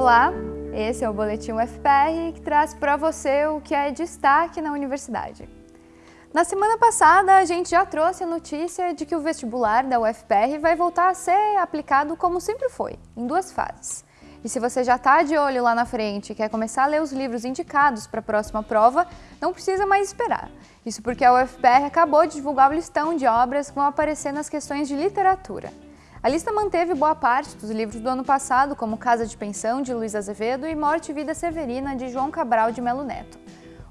Olá, esse é o Boletim UFPR que traz para você o que é destaque na universidade. Na semana passada, a gente já trouxe a notícia de que o vestibular da UFPR vai voltar a ser aplicado como sempre foi, em duas fases. E se você já está de olho lá na frente e quer começar a ler os livros indicados para a próxima prova, não precisa mais esperar. Isso porque a UFPR acabou de divulgar o listão de obras que vão aparecer nas questões de literatura. A lista manteve boa parte dos livros do ano passado, como Casa de Pensão, de Luiz Azevedo, e Morte e Vida Severina, de João Cabral de Melo Neto.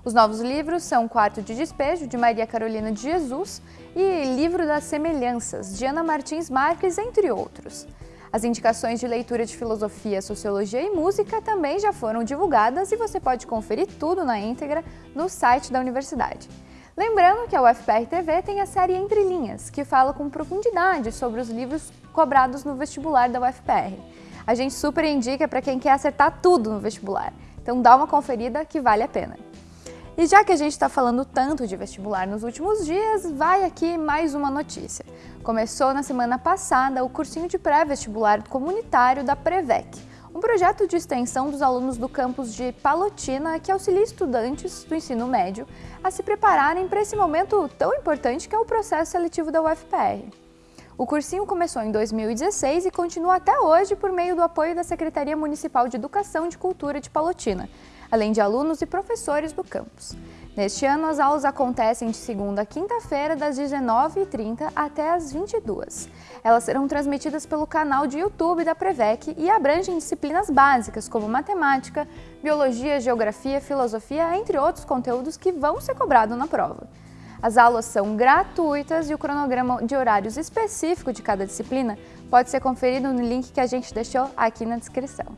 Os novos livros são Quarto de Despejo, de Maria Carolina de Jesus, e Livro das Semelhanças, de Ana Martins Marques, entre outros. As indicações de leitura de filosofia, sociologia e música também já foram divulgadas e você pode conferir tudo na íntegra no site da universidade. Lembrando que a UFPR TV tem a série Entre Linhas, que fala com profundidade sobre os livros cobrados no vestibular da UFPR. A gente super indica para quem quer acertar tudo no vestibular, então dá uma conferida que vale a pena. E já que a gente está falando tanto de vestibular nos últimos dias, vai aqui mais uma notícia. Começou na semana passada o cursinho de pré-vestibular comunitário da Prevec, um projeto de extensão dos alunos do campus de Palotina que auxilia estudantes do ensino médio a se prepararem para esse momento tão importante que é o processo seletivo da UFPR. O cursinho começou em 2016 e continua até hoje por meio do apoio da Secretaria Municipal de Educação e Cultura de Palotina, além de alunos e professores do campus. Neste ano, as aulas acontecem de segunda a quinta-feira, das 19h30 até as 22 Elas serão transmitidas pelo canal de YouTube da Prevec e abrangem disciplinas básicas como matemática, biologia, geografia, filosofia, entre outros conteúdos que vão ser cobrados na prova. As aulas são gratuitas e o cronograma de horários específico de cada disciplina pode ser conferido no link que a gente deixou aqui na descrição.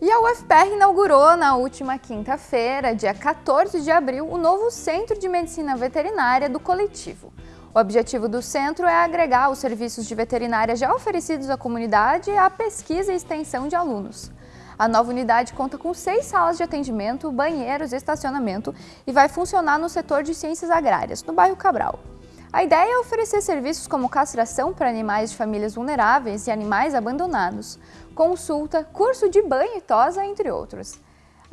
E a UFPR inaugurou na última quinta-feira, dia 14 de abril, o novo Centro de Medicina Veterinária do Coletivo. O objetivo do centro é agregar os serviços de veterinária já oferecidos à comunidade à pesquisa e extensão de alunos. A nova unidade conta com seis salas de atendimento, banheiros e estacionamento e vai funcionar no setor de ciências agrárias, no bairro Cabral. A ideia é oferecer serviços como castração para animais de famílias vulneráveis e animais abandonados, consulta, curso de banho e tosa, entre outros.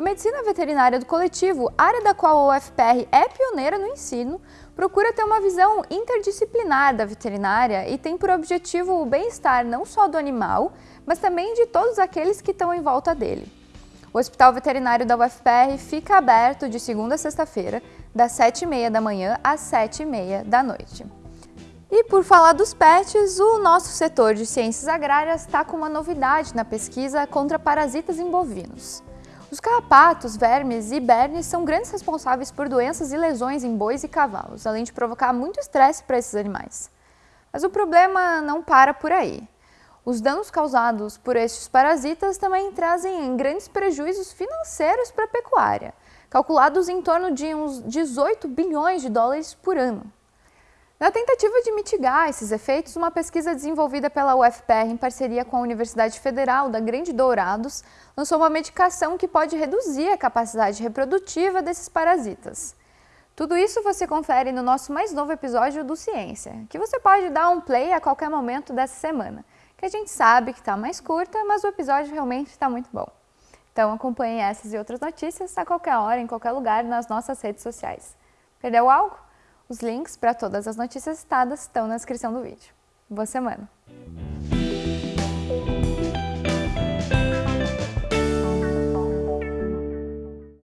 Medicina veterinária do coletivo, área da qual a UFPR é pioneira no ensino, procura ter uma visão interdisciplinar da veterinária e tem por objetivo o bem-estar não só do animal, mas também de todos aqueles que estão em volta dele. O Hospital Veterinário da UFPR fica aberto de segunda a sexta-feira, das 7h30 da manhã às 7h30 da noite. E por falar dos pets, o nosso setor de ciências agrárias está com uma novidade na pesquisa contra parasitas em bovinos. Os carrapatos, vermes e bernes são grandes responsáveis por doenças e lesões em bois e cavalos, além de provocar muito estresse para esses animais. Mas o problema não para por aí. Os danos causados por estes parasitas também trazem grandes prejuízos financeiros para a pecuária, calculados em torno de uns 18 bilhões de dólares por ano. Na tentativa de mitigar esses efeitos, uma pesquisa desenvolvida pela UFPR em parceria com a Universidade Federal da Grande Dourados lançou uma medicação que pode reduzir a capacidade reprodutiva desses parasitas. Tudo isso você confere no nosso mais novo episódio do Ciência, que você pode dar um play a qualquer momento dessa semana, que a gente sabe que está mais curta, mas o episódio realmente está muito bom. Então acompanhe essas e outras notícias a qualquer hora, em qualquer lugar, nas nossas redes sociais. Perdeu algo? Os links para todas as notícias citadas estão na descrição do vídeo. Boa semana!